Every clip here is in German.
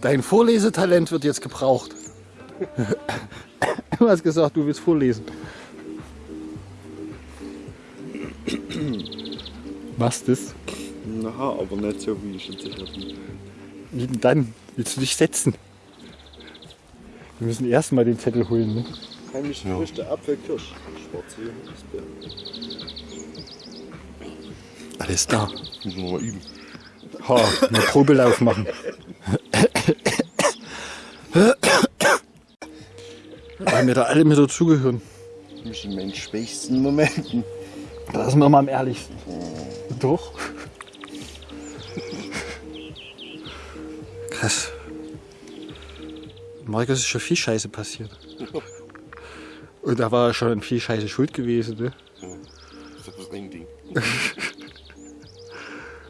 Dein Vorlesetalent wird jetzt gebraucht. Du hast gesagt, du willst vorlesen. Was das? Na, aber nicht so wie ich jetzt sicher bin. Wie denn dann? Willst du dich setzen? Wir müssen erstmal den Zettel holen. Ne? Heimliche Früchte, Apfel, Kirsch, Schwarze Erdbeeren. Alles da. Müssen wir mal üben. Ha, einen Probelauf machen. Weil wir da alle mit dazugehören. Mich in meinen schwächsten Momenten. Da sind wir mal am ehrlichsten. Doch. Krass. Markus ist schon viel Scheiße passiert. Und da war er schon an viel Scheiße schuld gewesen. Ne? Das ist das ein Ding.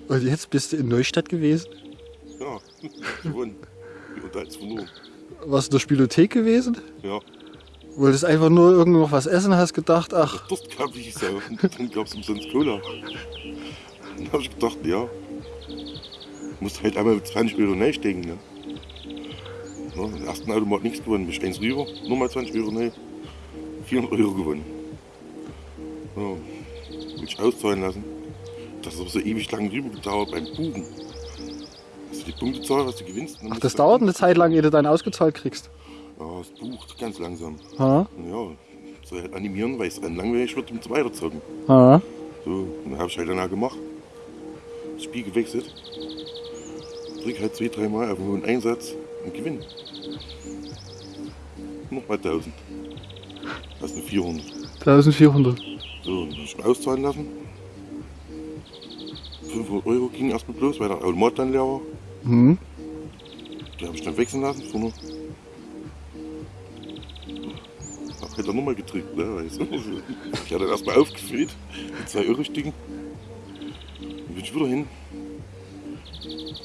Und jetzt bist du in Neustadt gewesen. Ja, gewonnen. Und als verloren. Warst du in der Spielothek gewesen? Ja, Wolltest einfach nur irgendwo noch was essen, hast gedacht, ach, dort gab ich ja. Dann gab es umsonst Cola. Dann habe ich gedacht, ja. Musst halt einmal 20 Euro reinstecken. Ne? Ja, im ersten Automat nichts gewonnen. Bist eins rüber, nochmal 20 Euro rein. 400 Euro gewonnen. Ja, will ich auszahlen lassen. Das ist aber so ewig lang rüber gedauert beim. Hast du die Punktezahl, was du gewinnst? Ach das dauert eine Zeit lang, ehe du deinen ausgezahlt kriegst. Ja, das bucht ganz langsam. Ha? Ja, soll halt animieren, weil es dann langweilig wird, um zu weiterzocken. Ha? So, dann habe ich halt danach gemacht. Das Spiel gewechselt. Drück halt zwei, dreimal auf einen hohen Einsatz und gewinn. Nochmal 1000. Das sind 400. 1400. So, dann ich auszahlen lassen. 500 Euro ging erstmal bloß, weil der Automat dann leer war. Hm? Die habe ich dann wechseln lassen. Hab dann nochmal gedrückt, ne, du. Ich hatte dann erstmal aufgefüllt mit zwei Euro Stücken. Dann bin ich wieder hin.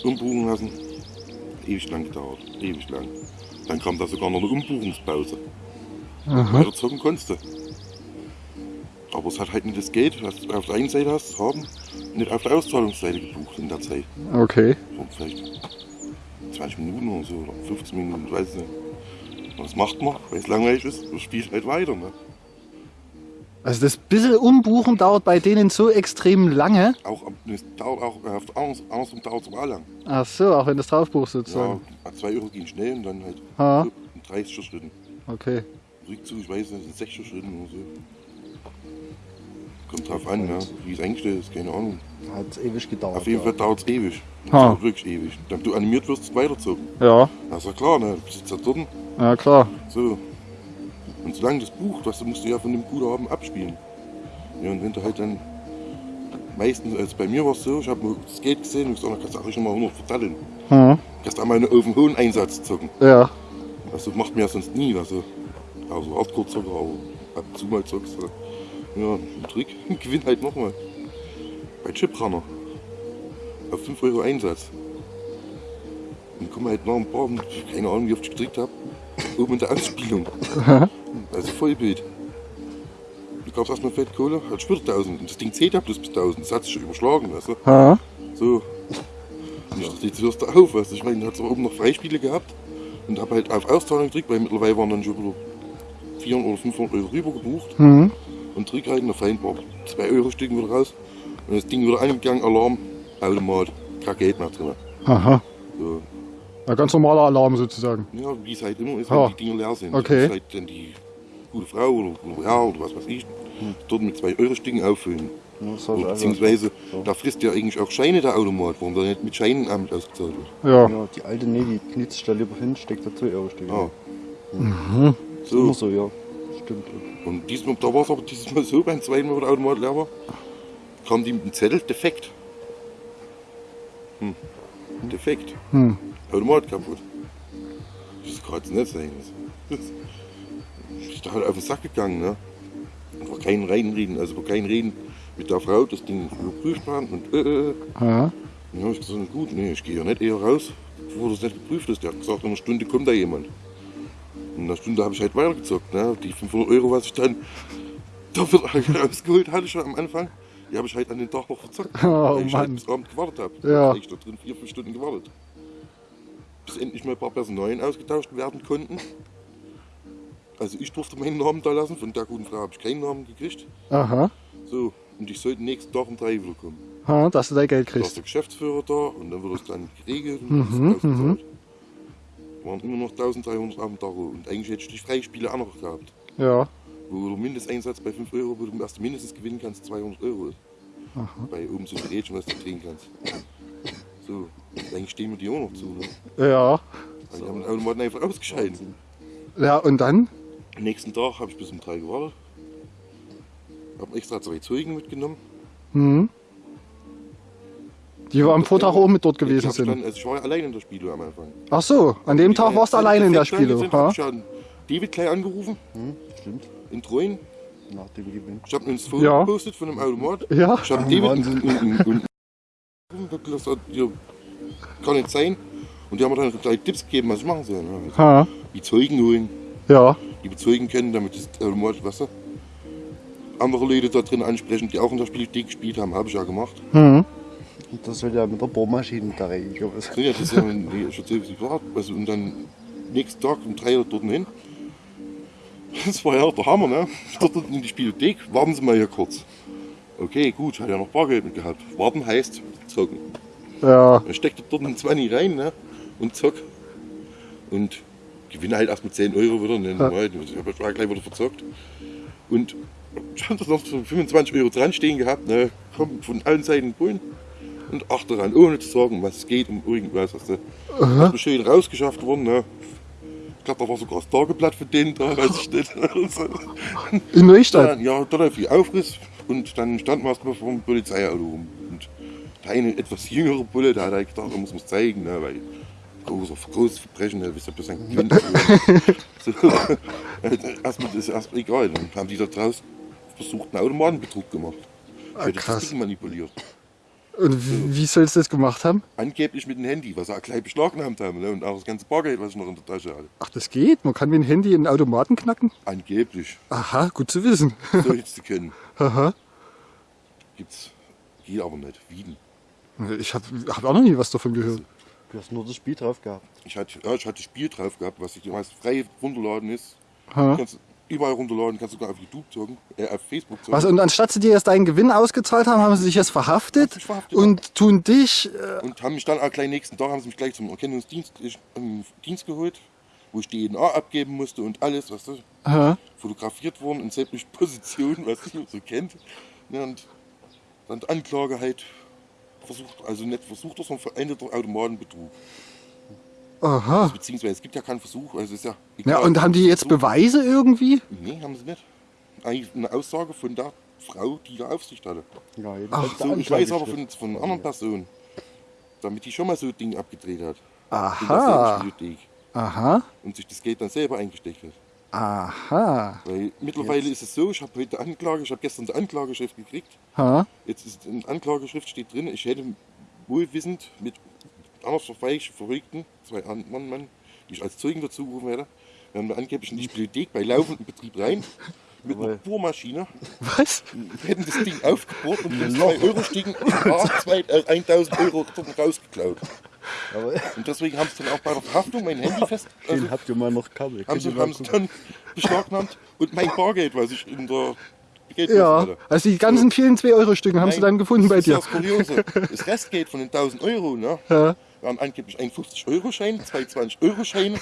Umbuchen lassen. Ewig lang gedauert. Ewig lang. Dann kam da sogar noch eine Umbuchungspause. Weiter zocken konntest du. Aber es hat halt nicht das Geld, was du auf der einen Seite hast, haben, nicht auf der Auszahlungsseite gebucht in der Zeit. Okay. So vielleicht 20 Minuten oder so, oder 15 Minuten, ich weiß es nicht. Was macht man, weil es langweilig ist? Du spielst halt weiter. Ne? Also das bisschen Umbuchen dauert bei denen so extrem lange. Auch, es dauert auch, äh, auf der anderen- andersrum dauert es auch lang. Ach so, auch wenn das draufbuchst Ja, sozusagen. 2 Euro gehen schnell und dann halt Ha? so in 30 Schritten. Okay. Rückzug, ich weiß nicht, sind 60 Schritten oder so. Kommt drauf an, ne? wie es eingestellt ist, keine Ahnung. Hat ewig gedauert. Auf jeden Fall dauert es ewig. Das Ha. dauert wirklich ewig. Dann du animiert wirst, weiterzogen. Ja, Das ist ja klar, ne? Du sitzt da dort, ja klar. so. Und solange das Buch, du musst du ja von dem Guthaben abspielen. Ja, und wenn du halt dann meistens, also bei mir war es so, ich habe das Geld gesehen und gesagt, da kannst du auch schon mal 100 verteilen. Hm. Kannst einmal auf den hohen Einsatz zocken. Ja. Also macht mir ja sonst nie, also, also Hardcore-Zocker, aber ab und zu mal zockst du. Ja, ein Trick, gewinn halt nochmal. Bei Chiprunner. Auf 5 Euro Einsatz. Und komm halt nach ein paar, keine Ahnung, wie oft ich gedrückt habe, oben in der Anspielung. also Vollbild. Du gab's erstmal Fettkohle, hat wieder 1000. Und das Ding zählt ja bloß bis 1000. Das hat sich schon überschlagen, weißt du? So. Und ich dachte, jetzt hörst du auf, weißt du? Ich meine, hast aber oben noch Freispiele gehabt und habe halt auf Auszahlung gedrückt, weil mittlerweile waren dann schon wieder 400 oder 500 Euro rüber gebucht. Hm. Und halt, und da fallen ein paar 2 Euro Stücken wieder raus. Und das Ding wieder angegangen, Alarm, Automat, kein Geld mehr drin. Aha. So. Ein ganz normaler Alarm sozusagen. Ja, wie es halt immer ist, Ah. wenn die Dinger leer sind. Okay. Das ist halt dann die gute Frau oder, oder Herr oder was weiß ich, dort mit 2 Euro Stücken auffüllen. Ja, Oder also- beziehungsweise, da frisst ja eigentlich auch Scheine der Automat, warum der nicht mit Scheinamt ausgezahlt wird. Ja. Ja, die alte, nee, die sich da lieber hin, steckt da 2 Euro Stück. Ja. Ist immer So. so, ja. Stimmt. Und diesmal, da war es aber dieses Mal so, beim zweiten Mal, wo der Automat leer war, kam die mit dem Zettel defekt. Hm. Defekt. Hm. Automat kaputt. Das sein. Das ist da halt auf den Sack gegangen, ne? keinen reinreden, also vor keinen reden mit der Frau, das Ding überprüft haben und äh, äh. Aha. Dann habe ich gesagt, gut, nee, ich gehe ja nicht eher raus, bevor das nicht geprüft ist. Der hat gesagt, in einer Stunde kommt da jemand. In einer Stunde habe ich halt weitergezockt. Ne? Die 500 Euro, was ich dann dafür rausgeholt hatte schon am Anfang, die habe ich halt an den Tag noch verzockt, Oh, weil ich Mann. halt bis Abend gewartet habe. Ja. Da ich da drin vier, fünf Stunden gewartet. Bis endlich mal ein paar Personalien ausgetauscht werden konnten. Also ich durfte meinen Namen da lassen, von der guten Frau habe ich keinen Namen gekriegt. Aha. So, und ich sollte nächsten Tag um drei wieder kommen. Ha, dass du dein Geld Da ist kriegst. der Geschäftsführer da und dann wird es dann geregelt und mhm, ausgezahlt. Waren immer noch 1300 auf dem Tacho und eigentlich hätte ich die Freispiele auch noch gehabt. Ja. Wo der Mindesteinsatz bei 5 Euro, wo du erst mindestens gewinnen kannst, 200 Euro ist. Bei oben so ein Rädchen, was du drehen kannst. So, eigentlich stehen wir die auch noch zu. Ne? Ja. Also die haben den Automaten einfach ausgeschaltet. Ja, und dann? Am nächsten Tag habe ich bis um 3 gewartet. Habe extra zwei Zeugen mitgenommen. Hm. Die am Vortag auch mit dort gewesen Ich, sind. dann, also ich war ja allein in der Spiele am Anfang. Ach so, an dem Tag warst du alleine in der Spiele. Ich Ha? habe schon David gleich angerufen, Hm, stimmt. In Treuen. Nach dem Gewinn. Ich habe ein Foto Ja. gepostet von einem Automat. Ja. Ich habe David Wahnsinn. und, und, und, und gesagt, hier, kann nicht sein. Und die haben mir dann gleich Tipps gegeben, was ich machen soll. Ne? Ha. Die Zeugen holen, Ja. die bezeugen können, damit das Automat, weißt du, andere Leute da drin ansprechen, die auch in der Spielthek gespielt haben, habe ich ja gemacht. Hm. Und das soll ja mit der Bohrmaschine da rein. So, ja, das ist ja schon ziemlich klar. Also, und dann nächsten Tag um drei Uhr dort hin. Das war ja der Hammer, ne? Dort in die Spielothek, warten Sie mal hier kurz. Okay, gut, ich hatte ja noch Bargeld mit gehabt. Warten heißt zocken. Ja. Dann steckt er dort einen 20 rein ne? und zock. Und gewinne halt erst mit 10 Euro wieder. Ne? Ja. Ich habe ja gleich wieder verzockt. Und ich habe da noch so 25 Euro dran stehen gehabt. Ne? Kommen von allen Seiten Bullen und ach daran, ohne zu sagen, was es geht, um irgendwas. Hast du schön rausgeschafft worden. Ne? Ich glaube, da war sogar das Tageblatt für den da, weiß ich nicht. In Neustadt? Ja, da lief die Aufriss und dann standen wir erstmal vor dem Polizeiauto rum. Und der eine etwas jüngere Bulle, der hat halt gedacht, er muss man es zeigen, ne, weil großes, großes Verbrechen, ne, wisst ihr, bis ein Kind. so, erstmal das ist erstmal egal. Dann haben die da draußen versucht, einen Automatenbetrug gemacht. Ah, krass. das manipuliert. Und wie, sollst du das gemacht haben? Angeblich mit dem Handy, was sie auch gleich beschlagnahmt haben. Ne? Und auch das ganze Bargeld, was ich noch in der Tasche hatte. Ach, das geht? Man kann mit dem Handy in den Automaten knacken? Angeblich. Aha, gut zu wissen. So hättest du können. Aha. Gibt's. Geht aber nicht. Wieden. Ich habe hab auch noch nie was davon gehört. Du hast nur das Spiel drauf gehabt. Ich hatte, ja, ich hatte Spiel drauf gehabt, was ich was frei runterladen ist. Ha. Kannst du überall runterladen, kannst sogar auf YouTube zocken, äh, auf Facebook zocken. Was, und anstatt sie dir erst deinen Gewinn ausgezahlt haben, haben sie dich jetzt verhaftet ich verhaftet, und tun dich. Äh, Und haben mich dann auch gleich nächsten Tag haben sie mich gleich zum Erkennungsdienst ich, ähm, Dienst geholt, wo ich die DNA abgeben musste und alles, was du, aha. fotografiert worden in sämtlichen Positionen, was man so kennt. Ja, und dann die Anklage halt versucht, also nicht versucht, sondern vereindeter Automatenbetrug. Aha. Beziehungsweise es gibt ja keinen Versuch, also es ist ja Ja, und haben die jetzt Versuch- Beweise irgendwie? Nee, haben sie nicht. Eigentlich eine Aussage von der Frau, die da Aufsicht hatte. Ja, Ach, der So, ich weiß aber von, von einer anderen Person, damit die schon mal so ein Ding abgedreht hat. Aha. Aha. Und sich das Geld dann selber eingesteckt hat. Aha. Weil mittlerweile ist es so, ich habe heute Anklage, ich habe gestern die Anklageschrift gekriegt. Ha. Jetzt ist in der Anklageschrift steht drin, ich hätte wohlwissend mit anders verfeichten Verrückten, zwei anderen Mann, die ich als Zeugen dazu gerufen hätte, wir haben angeblich in die Bibliothek bei laufendem Betrieb rein mit einer. Bohrmaschine Was? Wir hätten das Ding aufgebohrt und den 2 Euro Stiegen äh, 1000 Euro dort rausgeklaut. Aber Und deswegen haben sie dann auch bei der Verhaftung mein Handy fest. Also den habt ihr mal noch Kabel. haben sie, haben sie dann beschlagnahmt und mein Bargeld, was ich in der Geldbörse Ja. hatte. Also die ganzen vielen 2-Euro-Stücken haben sie dann gefunden bei das dir. ist ja das Kuriose. Das Restgeld von den 1000 Euro, ne? Ja. Waren angeblich ein 50-Euro-Schein, zwei 20-Euro-Scheine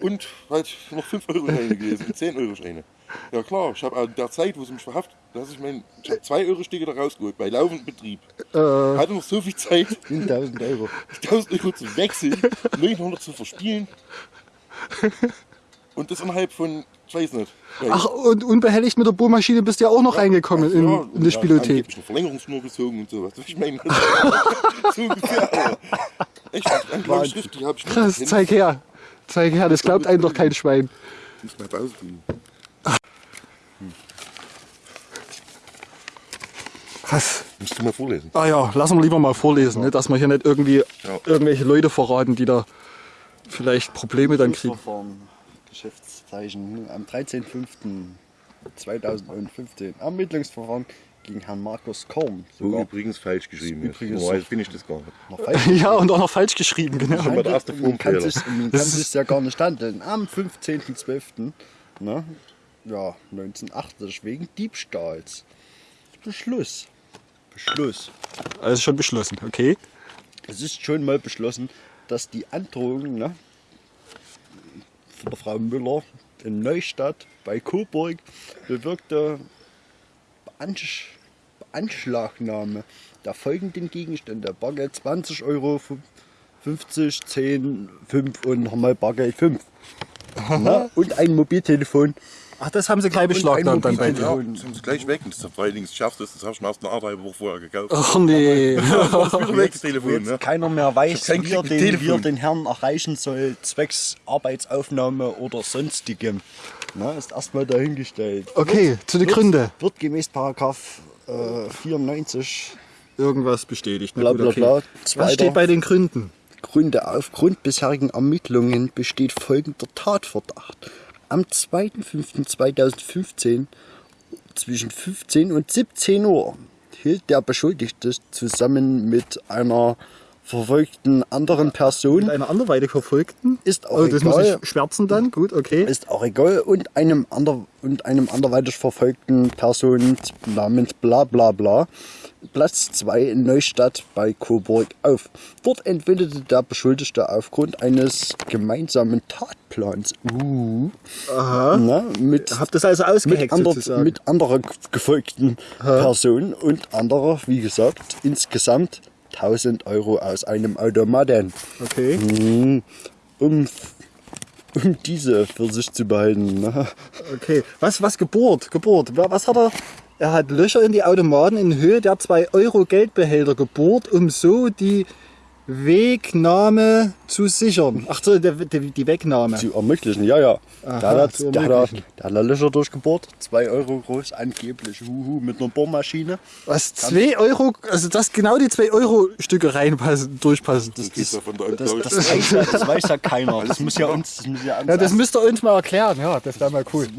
und halt noch 5-Euro-Scheine gewesen, und 10-Euro-Scheine. Ja klar, ich habe in der Zeit, wo sie mich verhaftet, dass ich mein, ich habe 2 Euro-Stücke da rausgeholt, bei laufendem Betrieb. Äh, Hatte noch so viel Zeit, 1000 Euro. 1000 Euro zu wechseln, 900 zu verspielen. Und das innerhalb von, ich weiß nicht. Ja, ach, und unbehelligt mit der Bohrmaschine bist du ja auch noch reingekommen in, ja, in die Spielothek. angeblich eine Verlängerungsschnur gezogen und sowas. Ich meine, so ungefähr. Echt, die Anklageschrift, die habe ich nicht Krass, zeig her. Zeig her, das glaubt einem doch kein Schwein. Muss mal Pause tun. Was? Musst du mal vorlesen. Ah ja, lassen wir lieber mal vorlesen, ne, dass wir hier nicht irgendwie Ja. irgendwelche Leute verraten, die da vielleicht Probleme dann kriegen. Geschäftszeichen am 13.05.2015 Ermittlungsverfahren gegen Herrn Markus Korn. So Sogar übrigens falsch geschrieben. ist. übrigens Normalerweise finde ich das gar nicht. Ja, und auch noch falsch geschrieben, genau. Schon mal der erste Man kann sich, man kann sich ja gar nicht handeln. Am 15.12. Ne, ja, 1980 wegen Diebstahls. Beschluss. Beschluss. Also schon beschlossen, okay. Es ist schon mal beschlossen, dass die Androhung ne, von der Frau Müller in Neustadt bei Coburg bewirkte Beansch Beanschlagnahme der folgenden Gegenstände. Bargeld 20 Euro, 50, 10, 5 und nochmal Bargeld 5. ne, und ein Mobiltelefon. Ach, das haben sie gleich beschlagnahmt dann bei dir. Das haben sie gleich weg. Und das vor allen Dingen das Schärfste ist, das habe ich mir erst eine Arbeit Woche vorher gekauft. Ach nee. Ist weg, das Telefon. jetzt Ne? keiner mehr weiß, wie er, den, wie er den Herrn erreichen soll, zwecks Arbeitsaufnahme oder sonstigem. Na, ist erstmal dahingestellt. Okay, zu den Wird- Gründen. Wird gemäß Paragraph äh, 94 Irgendwas bestätigt. Bla, gut, bla, okay. bla. Was steht bei den Gründen? Gründe aufgrund bisherigen Ermittlungen besteht folgender Tatverdacht. Am 2.5.2015 zwischen 15 und 17 Uhr hielt der Beschuldigte zusammen mit einer verfolgten anderen Person Mit einer anderweitig Verfolgten? Ist auch Oh, das muss egal. ich schwärzen dann. Gut, okay. ist auch egal und einem ander und einem anderweitig verfolgten Person namens bla bla bla Platz 2 in Neustadt bei Coburg auf. Dort entwickelte der Beschuldigte aufgrund eines gemeinsamen Tatplans uh, na, mit, Habt das also mit, ausgeheckt ander, sozusagen? mit anderer gefolgten Person und anderer, wie gesagt, insgesamt 1000 Euro aus einem Automaten okay. um, um diese für sich zu behalten. Ne? Okay. Was, was Geburt? Geburt. Wa- Was hat er? Er hat Löcher in die Automaten in Höhe der 2 Euro Geldbehälter gebohrt, um so die Wegnahme zu sichern. Ach so, der, der, die Wegnahme. Zu ermöglichen, ja, ja. Aha, da, hat, da, hat er, ermöglichen. da hat er Löcher durchgebohrt, 2 Euro groß, angeblich, huhu, mit einer Bohrmaschine. Was? 2 Euro? Also, dass genau die 2 Euro Stücke reinpassen, durchpassen. Das von der Das, Alten das, weiß ja, das weiß ja keiner. Das muss ja uns, das muss ja Ja, das müsst ihr uns mal erklären. Ja, das wäre mal cool.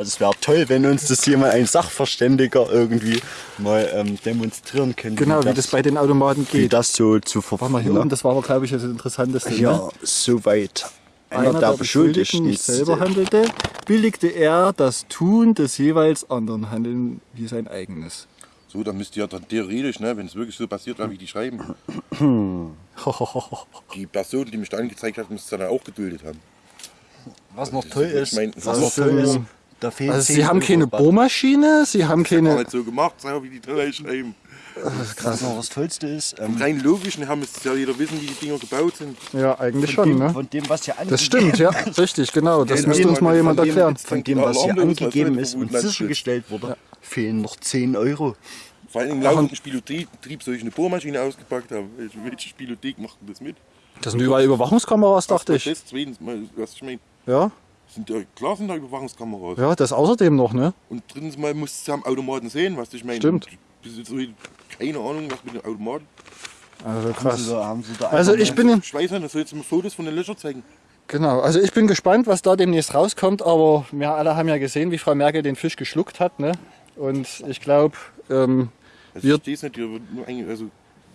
Also es wäre toll, wenn uns das jemand, ein Sachverständiger irgendwie mal ähm, demonstrieren könnte. Genau, wie das bei den Automaten wie geht. das so zu Warte mal, hier verfolgen. oben, das war aber, glaube ich, das Interessanteste. Ja, Ne? soweit. Einer, der Beschuldigten nicht selber handelte, billigte er das Tun des jeweils anderen Handeln wie sein eigenes. So, dann müsst ihr ja dann theoretisch, ne, wenn es wirklich so passiert war, wie die schreiben, die Person, die mich da angezeigt hat, müsste es dann auch geduldet haben. Was noch toll ist, Ich mein, was das noch toll so- ist, da fehlen Also 10 sie haben keine Bohrmaschine, sie haben Gar keine... nicht so gemacht, wie die Teller schreiben. Was noch das Tollste ist, ähm, Rein logisch, ne, haben es ja jeder wissen, wie die Dinger gebaut sind. Ja, eigentlich von, schon, dem, ne? von dem, was hier angegeben Das stimmt, ja, richtig, genau. Das Ja, müsste uns mal jemand erklären. Von dem, was hier das angegeben ist und das sichergestellt wurde, fehlen noch 10 Euro. Vor allem laufenden Spielothek soll ich eine Bohrmaschine ausgepackt haben. Welche, Spielothek macht denn das mit? Das sind überall Überwachungskameras, dachte ich. Das, zweitens, mal, was ich meine, Ja, sind ja, klar sind da Überwachungskameras. ja, das außerdem noch, ne? Und drittens mal musst du am Automaten sehen, was ich meine. Stimmt. Bis jetzt so- keine Ahnung, was mit dem Automaten. Also Haben krass. sie da, haben sie da Also ich bin, Ich weiß nicht, das soll jetzt mal Fotos von den Löchern zeigen. genau, also ich bin gespannt, was da demnächst rauskommt, aber wir alle haben ja gesehen, wie Frau Merkel den Fisch geschluckt hat, ne? Und ich glaube, ähm, Also Wir- ich nicht, also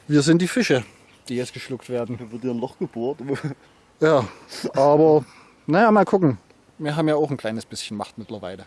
wir sind die Fische, die jetzt geschluckt werden. Da wird hier ein Loch gebohrt. Ja, aber naja, mal gucken. Wir haben ja auch ein kleines bisschen Macht mittlerweile.